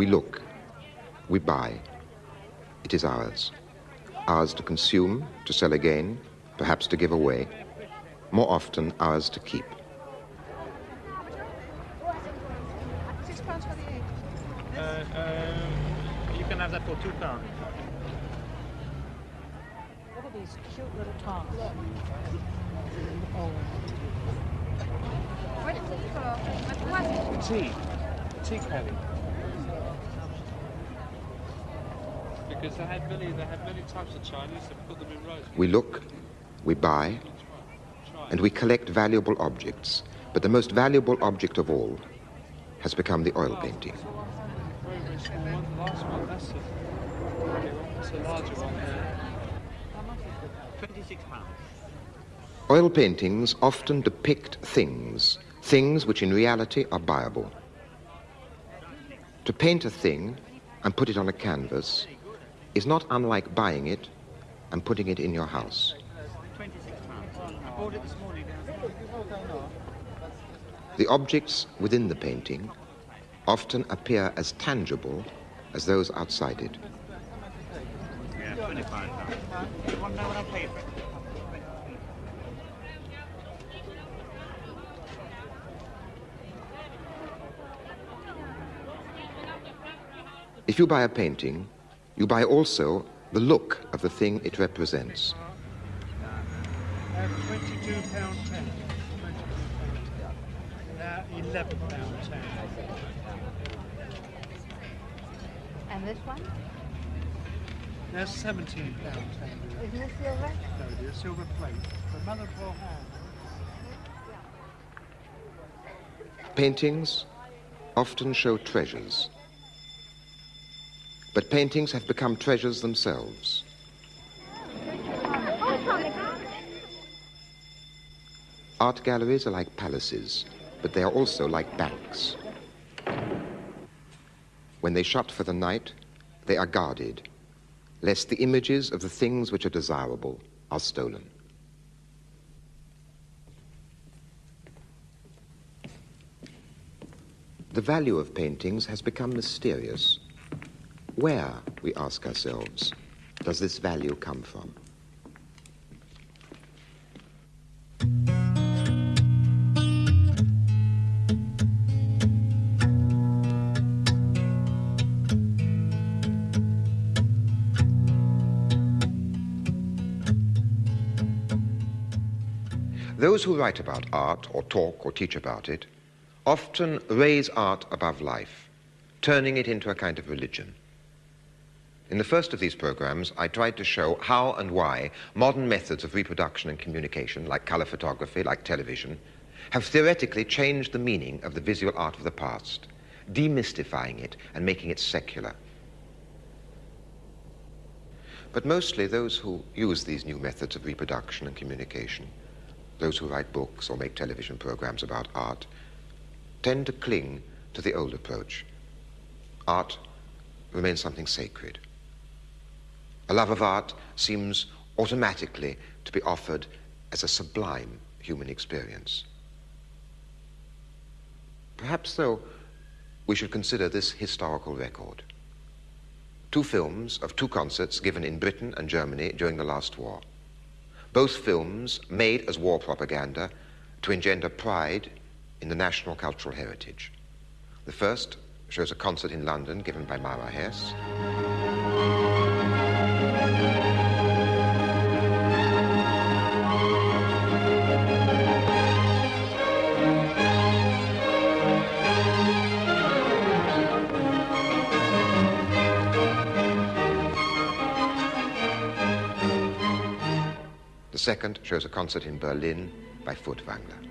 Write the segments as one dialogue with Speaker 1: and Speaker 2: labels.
Speaker 1: We look, we buy. It is ours. Ours to consume, to sell again, perhaps to give away. More often, ours to keep.
Speaker 2: Six pounds for the egg.
Speaker 3: Uh, um, you can have that for two pounds.
Speaker 2: Look at these cute little tongs. Oh.
Speaker 4: What is it for? What?
Speaker 3: Tea. Tea caddy. Because they had many, they had many types of Chinese. They put them in rows.
Speaker 1: We look, we buy, and we collect valuable objects. But the most valuable object of all has become the oil painting.
Speaker 3: Very, very small one. The last one, that's a, that's a larger one. Twenty-six pounds.
Speaker 1: Oil paintings often depict things, things which in reality are buyable. To paint a thing and put it on a canvas is not unlike buying it and putting it in your house. The objects within the painting often appear as tangible as those outside it? If you buy a painting, you buy also the look of the thing it represents.
Speaker 3: Twenty-two pound ten. Now eleven pound ten.
Speaker 2: And this one?
Speaker 3: That's seventeen pound ten.
Speaker 2: Isn't this silver?
Speaker 3: No, dear, silver plate. The mother of all hands.
Speaker 1: Paintings often show treasures. But paintings have become treasures themselves. Art galleries are like palaces, but they are also like banks. When they shut for the night, they are guarded, lest the images of the things which are desirable are stolen. The value of paintings has become mysterious. Where, we ask ourselves, does this value come from? Those who write about art or talk or teach about it often raise art above life, turning it into a kind of religion. In the first of these programs, I tried to show how and why modern methods of reproduction and communication, like color photography, like television, have theoretically changed the meaning of the visual art of the past, demystifying it and making it secular. But mostly those who use these new methods of reproduction and communication, those who write books or make television programs about art, tend to cling to the old approach. Art remains something sacred. A love of art seems automatically to be offered as a sublime human experience. Perhaps, though, we should consider this historical record. Two films of two concerts given in Britain and Germany during the last war. Both films made as war propaganda to engender pride in the national cultural heritage. The first shows a concert in London given by Myra Hess. The second shows a concert in Berlin by Furtwängler.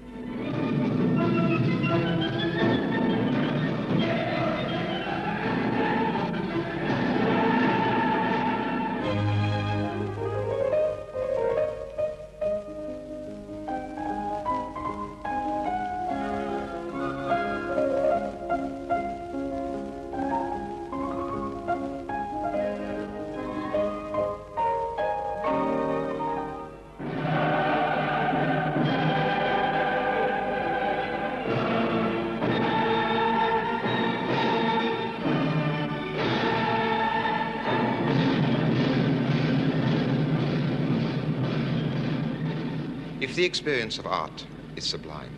Speaker 1: The experience of art is sublime,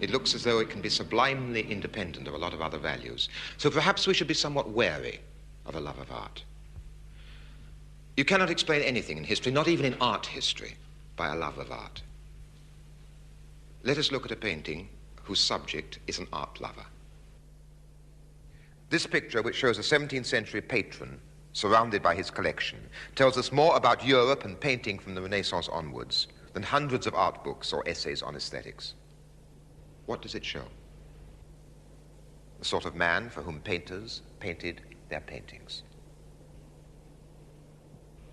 Speaker 1: it looks as though it can be sublimely independent of a lot of other values. So perhaps we should be somewhat wary of a love of art. You cannot explain anything in history, not even in art history, by a love of art. Let us look at a painting whose subject is an art lover. This picture, which shows a 17th century patron surrounded by his collection, tells us more about Europe and painting from the Renaissance onwards than hundreds of art books or essays on aesthetics. What does it show? The sort of man for whom painters painted their paintings.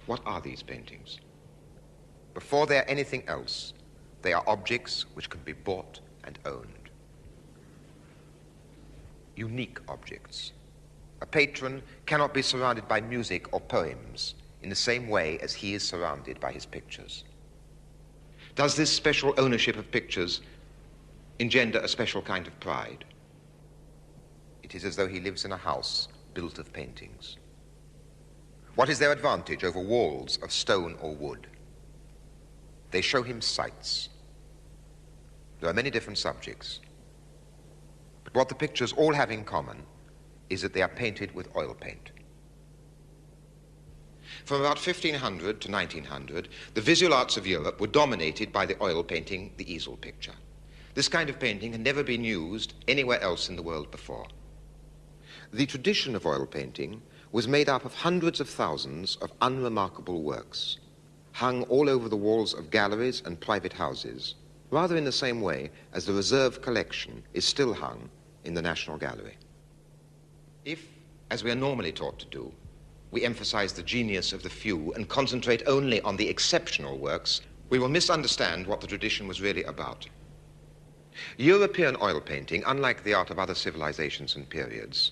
Speaker 1: What are these paintings? Before they're anything else, they are objects which can be bought and owned unique objects. A patron cannot be surrounded by music or poems in the same way as he is surrounded by his pictures. Does this special ownership of pictures engender a special kind of pride? It is as though he lives in a house built of paintings. What is their advantage over walls of stone or wood? They show him sights. There are many different subjects. But what the pictures all have in common is that they are painted with oil paint. From about 1500 to 1900, the visual arts of Europe were dominated by the oil painting, the easel picture. This kind of painting had never been used anywhere else in the world before. The tradition of oil painting was made up of hundreds of thousands of unremarkable works, hung all over the walls of galleries and private houses, rather in the same way as the reserve collection is still hung in the National Gallery. If, as we are normally taught to do, we emphasize the genius of the few and concentrate only on the exceptional works, we will misunderstand what the tradition was really about. European oil painting, unlike the art of other civilizations and periods,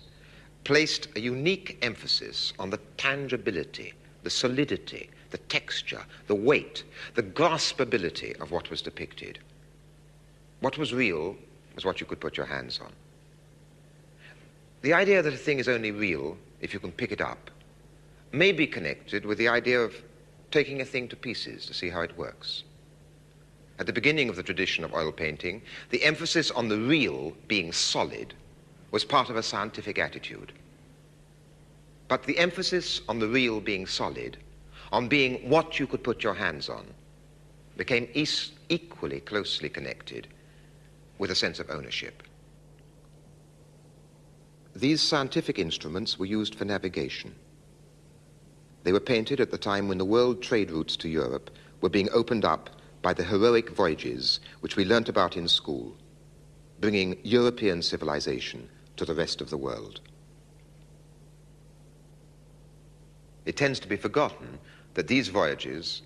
Speaker 1: placed a unique emphasis on the tangibility, the solidity, the texture, the weight, the graspability of what was depicted. What was real was what you could put your hands on. The idea that a thing is only real if you can pick it up may be connected with the idea of taking a thing to pieces to see how it works. At the beginning of the tradition of oil painting, the emphasis on the real being solid was part of a scientific attitude. But the emphasis on the real being solid, on being what you could put your hands on, became equally closely connected with a sense of ownership. These scientific instruments were used for navigation. They were painted at the time when the world trade routes to Europe were being opened up by the heroic voyages which we learnt about in school, bringing European civilization to the rest of the world. It tends to be forgotten that these voyages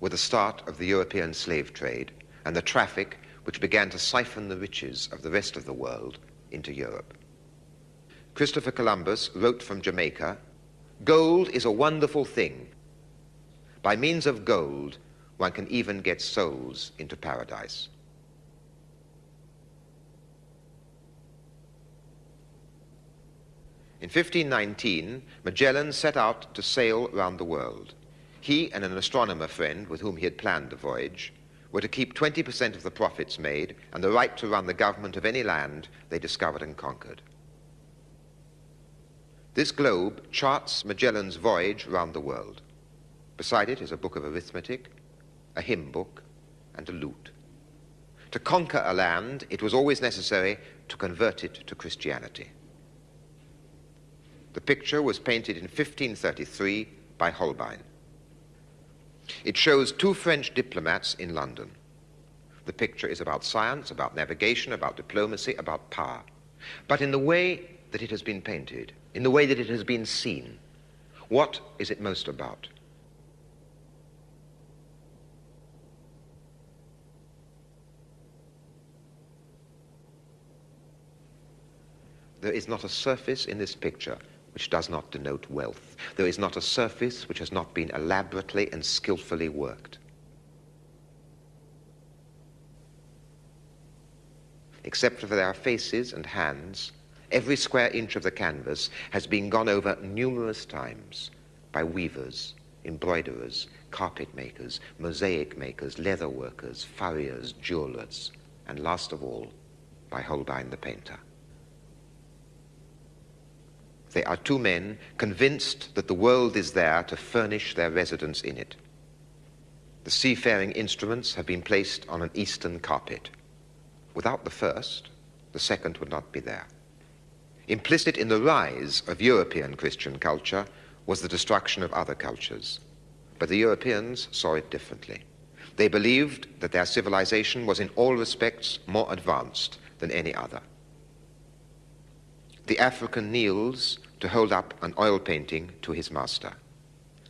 Speaker 1: were the start of the European slave trade and the traffic which began to siphon the riches of the rest of the world into Europe. Christopher Columbus wrote from Jamaica, Gold is a wonderful thing. By means of gold, one can even get souls into paradise. In 1519, Magellan set out to sail round the world. He and an astronomer friend with whom he had planned the voyage were to keep 20% of the profits made and the right to run the government of any land they discovered and conquered. This globe charts Magellan's voyage round the world. Beside it is a book of arithmetic, a hymn book, and a lute. To conquer a land, it was always necessary to convert it to Christianity. The picture was painted in 1533 by Holbein. It shows two French diplomats in London. The picture is about science, about navigation, about diplomacy, about power. But in the way that it has been painted, in the way that it has been seen, what is it most about? There is not a surface in this picture which does not denote wealth. There is not a surface which has not been elaborately and skillfully worked. Except for their faces and hands, Every square inch of the canvas has been gone over numerous times by weavers, embroiderers, carpet makers, mosaic makers, leather workers, furriers, jewelers, and last of all, by Holbein the painter. They are two men convinced that the world is there to furnish their residence in it. The seafaring instruments have been placed on an eastern carpet. Without the first, the second would not be there. Implicit in the rise of European Christian culture was the destruction of other cultures. But the Europeans saw it differently. They believed that their civilization was in all respects more advanced than any other. The African kneels to hold up an oil painting to his master.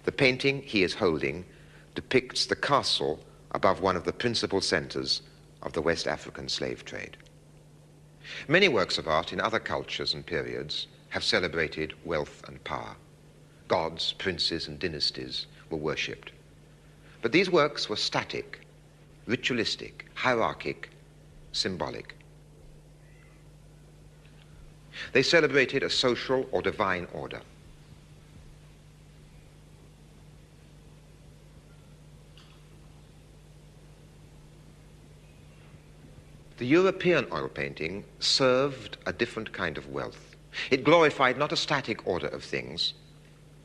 Speaker 1: The painting he is holding depicts the castle above one of the principal centers of the West African slave trade. Many works of art in other cultures and periods have celebrated wealth and power. Gods, princes, and dynasties were worshipped. But these works were static, ritualistic, hierarchic, symbolic. They celebrated a social or divine order. The European oil painting served a different kind of wealth. It glorified not a static order of things,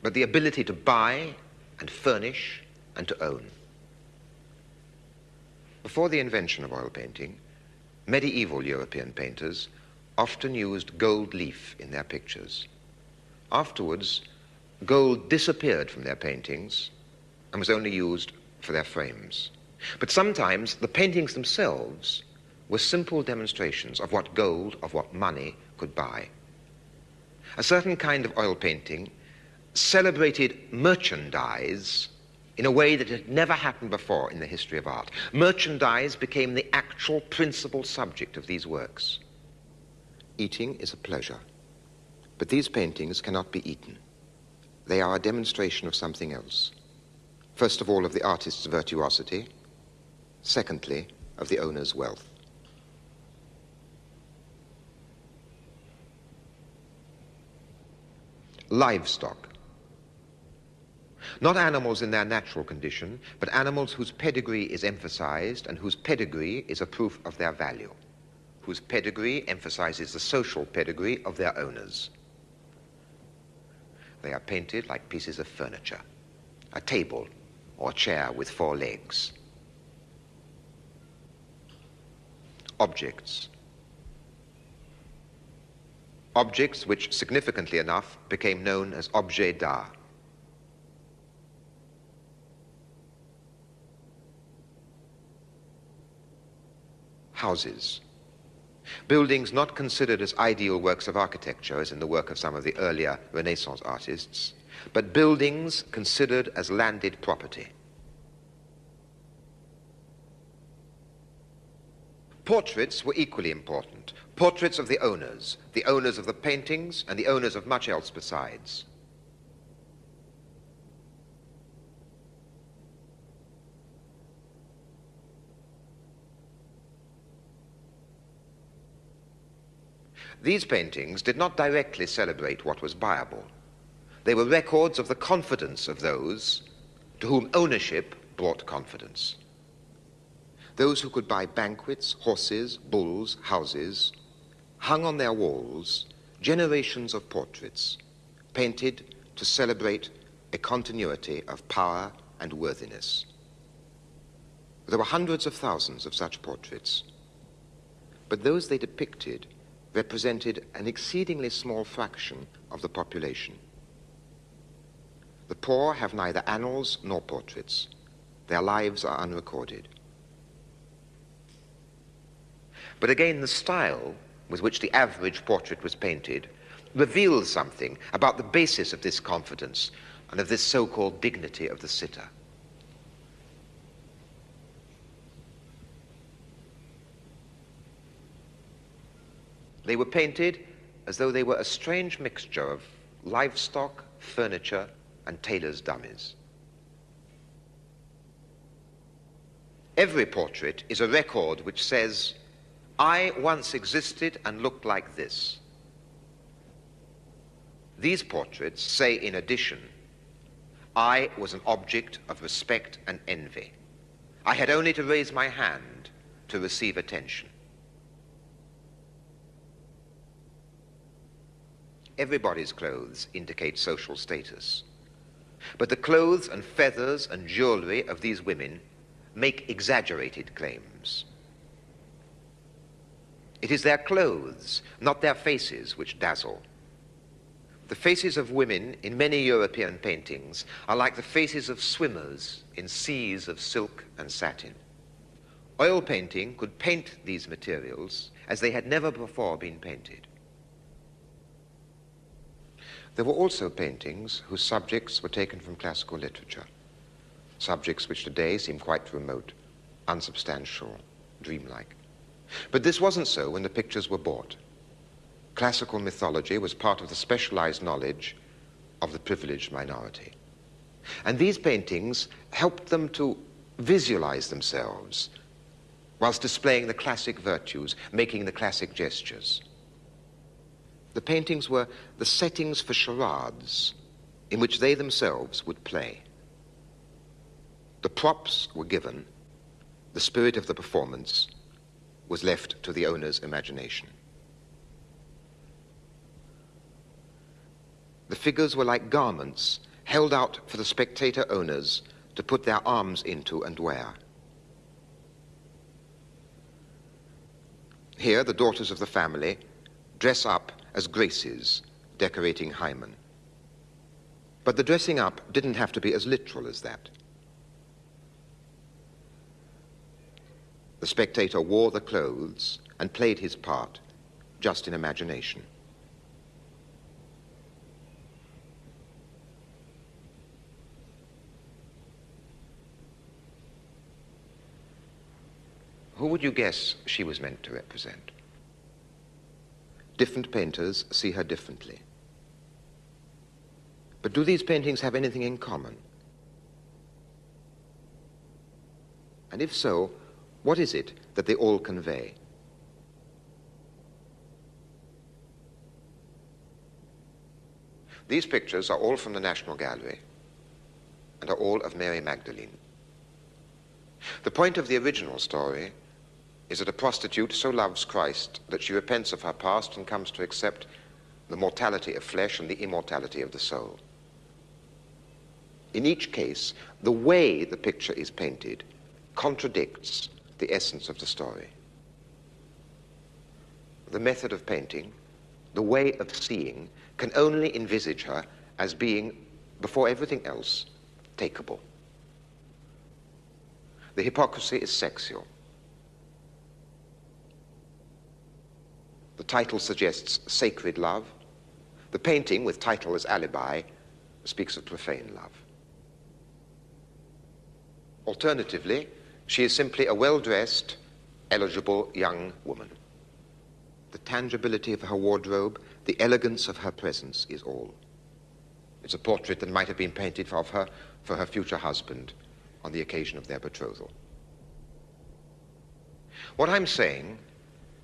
Speaker 1: but the ability to buy and furnish and to own. Before the invention of oil painting, medieval European painters often used gold leaf in their pictures. Afterwards, gold disappeared from their paintings and was only used for their frames. But sometimes the paintings themselves were simple demonstrations of what gold, of what money could buy. A certain kind of oil painting celebrated merchandise in a way that had never happened before in the history of art. Merchandise became the actual principal subject of these works. Eating is a pleasure, but these paintings cannot be eaten. They are a demonstration of something else. First of all, of the artist's virtuosity. Secondly, of the owner's wealth. Livestock. Not animals in their natural condition, but animals whose pedigree is emphasized and whose pedigree is a proof of their value whose pedigree emphasizes the social pedigree of their owners. They are painted like pieces of furniture, a table or a chair with four legs. Objects. Objects which, significantly enough, became known as objets d'art. Houses buildings not considered as ideal works of architecture, as in the work of some of the earlier Renaissance artists, but buildings considered as landed property. Portraits were equally important. Portraits of the owners, the owners of the paintings, and the owners of much else besides. These paintings did not directly celebrate what was buyable. They were records of the confidence of those to whom ownership brought confidence. Those who could buy banquets, horses, bulls, houses, hung on their walls generations of portraits painted to celebrate a continuity of power and worthiness. There were hundreds of thousands of such portraits, but those they depicted represented an exceedingly small fraction of the population. The poor have neither annals nor portraits. Their lives are unrecorded. But again, the style with which the average portrait was painted reveals something about the basis of this confidence and of this so-called dignity of the sitter. They were painted as though they were a strange mixture of livestock, furniture, and tailor's dummies. Every portrait is a record which says, I once existed and looked like this. These portraits say, in addition, I was an object of respect and envy. I had only to raise my hand to receive attention. Everybody's clothes indicate social status. But the clothes and feathers and jewelry of these women make exaggerated claims. It is their clothes, not their faces, which dazzle. The faces of women in many European paintings are like the faces of swimmers in seas of silk and satin. Oil painting could paint these materials as they had never before been painted. There were also paintings whose subjects were taken from classical literature, subjects which today seem quite remote, unsubstantial, dreamlike. But this wasn't so when the pictures were bought. Classical mythology was part of the specialized knowledge of the privileged minority. And these paintings helped them to visualize themselves whilst displaying the classic virtues, making the classic gestures. The paintings were the settings for charades in which they themselves would play. The props were given, the spirit of the performance was left to the owner's imagination. The figures were like garments held out for the spectator owners to put their arms into and wear. Here, the daughters of the family dress up as graces decorating Hymen. But the dressing up didn't have to be as literal as that. The spectator wore the clothes and played his part just in imagination. Who would you guess she was meant to represent? Different painters see her differently. But do these paintings have anything in common? And if so, what is it that they all convey? These pictures are all from the National Gallery and are all of Mary Magdalene. The point of the original story is that a prostitute so loves Christ that she repents of her past and comes to accept the mortality of flesh and the immortality of the soul. In each case, the way the picture is painted contradicts the essence of the story. The method of painting, the way of seeing, can only envisage her as being, before everything else, takeable. The hypocrisy is sexual. The title suggests sacred love. The painting, with title as alibi, speaks of profane love. Alternatively, she is simply a well-dressed, eligible young woman. The tangibility of her wardrobe, the elegance of her presence is all. It's a portrait that might have been painted of her for her future husband on the occasion of their betrothal. What I'm saying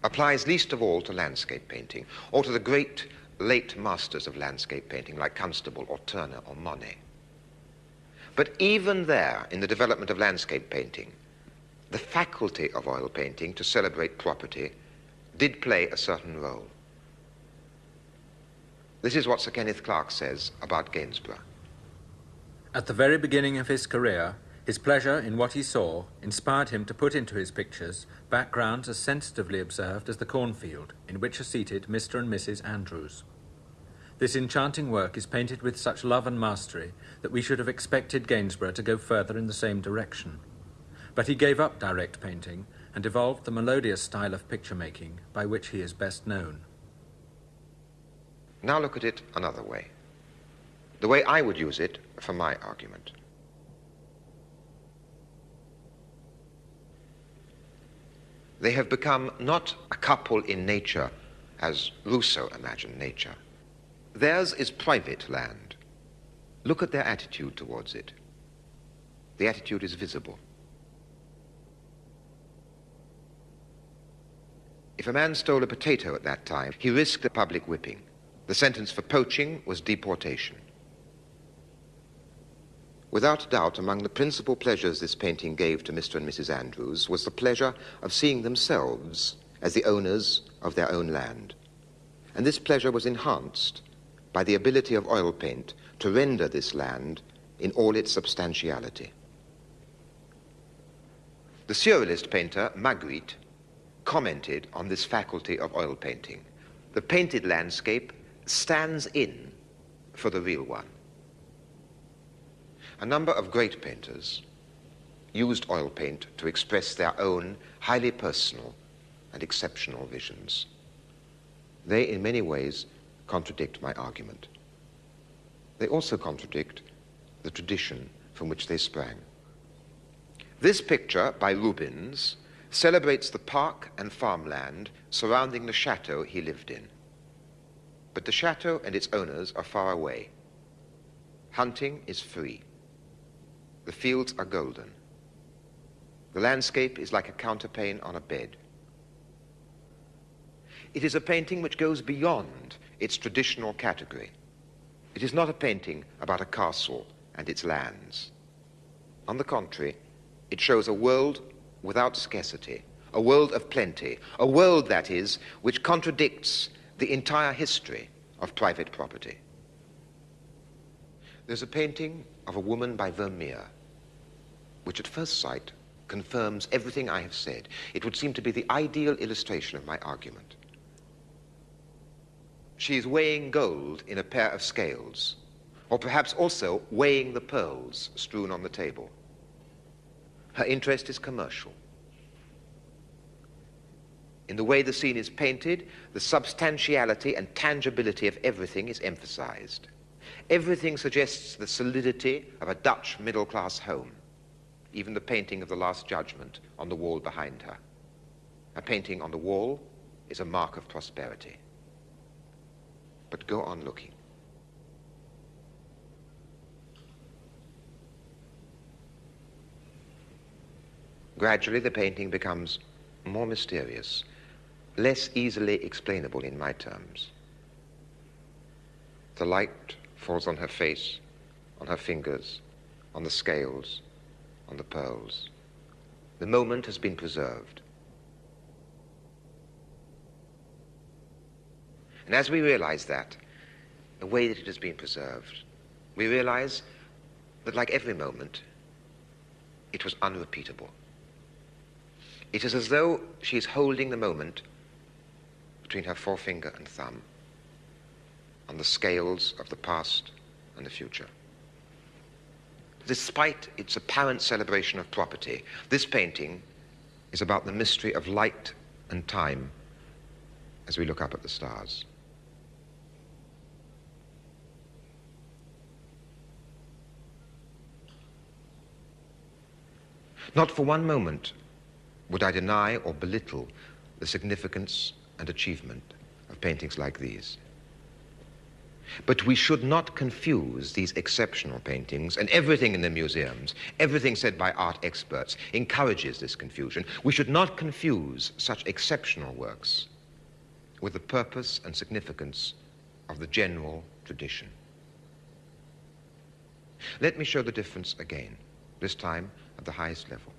Speaker 1: applies least of all to landscape painting, or to the great late masters of landscape painting like Constable or Turner or Monet. But even there, in the development of landscape painting, the faculty of oil painting to celebrate property did play a certain role. This is what Sir Kenneth Clark says about Gainsborough.
Speaker 5: At the very beginning of his career, his pleasure in what he saw inspired him to put into his pictures backgrounds as sensitively observed as the cornfield in which are seated Mr. and Mrs. Andrews. This enchanting work is painted with such love and mastery that we should have expected Gainsborough to go further in the same direction. But he gave up direct painting and evolved the melodious style of picture making by which he is best known.
Speaker 1: Now look at it another way. The way I would use it for my argument. They have become not a couple in nature as Rousseau imagined nature. Theirs is private land. Look at their attitude towards it. The attitude is visible. If a man stole a potato at that time, he risked a public whipping. The sentence for poaching was deportation. Without doubt, among the principal pleasures this painting gave to Mr. and Mrs. Andrews was the pleasure of seeing themselves as the owners of their own land. And this pleasure was enhanced by the ability of oil paint to render this land in all its substantiality. The surrealist painter Magritte commented on this faculty of oil painting. The painted landscape stands in for the real one. A number of great painters used oil paint to express their own highly personal and exceptional visions. They, in many ways, contradict my argument. They also contradict the tradition from which they sprang. This picture by Rubens celebrates the park and farmland surrounding the chateau he lived in. But the chateau and its owners are far away. Hunting is free. The fields are golden. The landscape is like a counterpane on a bed. It is a painting which goes beyond its traditional category. It is not a painting about a castle and its lands. On the contrary, it shows a world without scarcity, a world of plenty, a world, that is, which contradicts the entire history of private property. There's a painting of a woman by Vermeer, which at first sight confirms everything I have said. It would seem to be the ideal illustration of my argument. She is weighing gold in a pair of scales, or perhaps also weighing the pearls strewn on the table. Her interest is commercial. In the way the scene is painted, the substantiality and tangibility of everything is emphasized. Everything suggests the solidity of a Dutch middle class home, even the painting of the Last Judgment on the wall behind her. A painting on the wall is a mark of prosperity. But go on looking. Gradually, the painting becomes more mysterious, less easily explainable in my terms. The light falls on her face, on her fingers, on the scales, on the pearls. The moment has been preserved. And as we realize that, the way that it has been preserved, we realize that, like every moment, it was unrepeatable. It is as though she is holding the moment between her forefinger and thumb on the scales of the past and the future. Despite its apparent celebration of property, this painting is about the mystery of light and time as we look up at the stars. Not for one moment would I deny or belittle the significance and achievement of paintings like these. But we should not confuse these exceptional paintings and everything in the museums, everything said by art experts, encourages this confusion. We should not confuse such exceptional works with the purpose and significance of the general tradition. Let me show the difference again, this time at the highest level.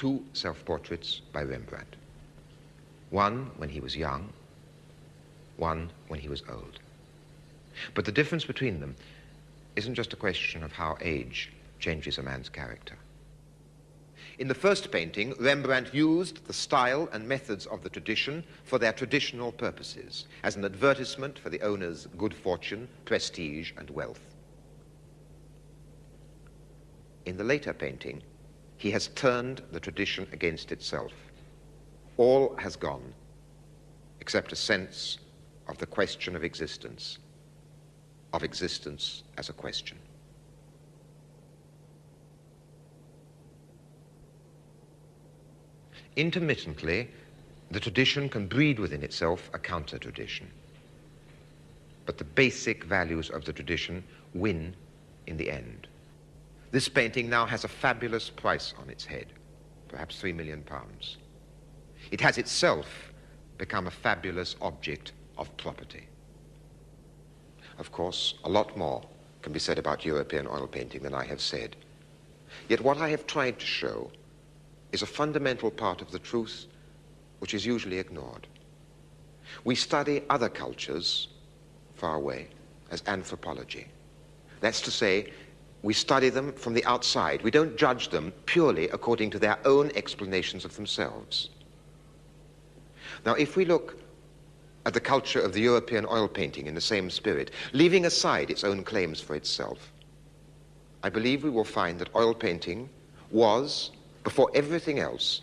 Speaker 1: Two self-portraits by Rembrandt. One when he was young, one when he was old. But the difference between them isn't just a question of how age changes a man's character. In the first painting, Rembrandt used the style and methods of the tradition for their traditional purposes, as an advertisement for the owner's good fortune, prestige, and wealth. In the later painting, he has turned the tradition against itself. All has gone except a sense of the question of existence, of existence as a question. Intermittently, the tradition can breed within itself a counter tradition. But the basic values of the tradition win in the end. This painting now has a fabulous price on its head, perhaps three million pounds. It has itself become a fabulous object of property. Of course, a lot more can be said about European oil painting than I have said. Yet what I have tried to show is a fundamental part of the truth which is usually ignored. We study other cultures far away as anthropology. That's to say, we study them from the outside. We don't judge them purely according to their own explanations of themselves. Now, if we look at the culture of the European oil painting in the same spirit, leaving aside its own claims for itself, I believe we will find that oil painting was, before everything else,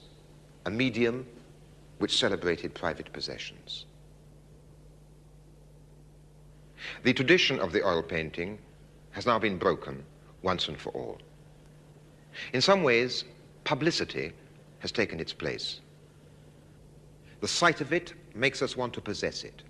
Speaker 1: a medium which celebrated private possessions. The tradition of the oil painting has now been broken once and for all. In some ways, publicity has taken its place. The sight of it makes us want to possess it.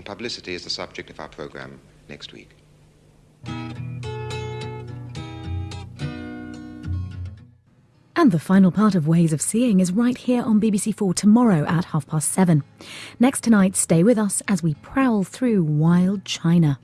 Speaker 1: And publicity is the subject of our program next week.
Speaker 6: And the final part of Ways of Seeing is right here on BBC4 tomorrow at half past seven. Next tonight, stay with us as we prowl through wild China.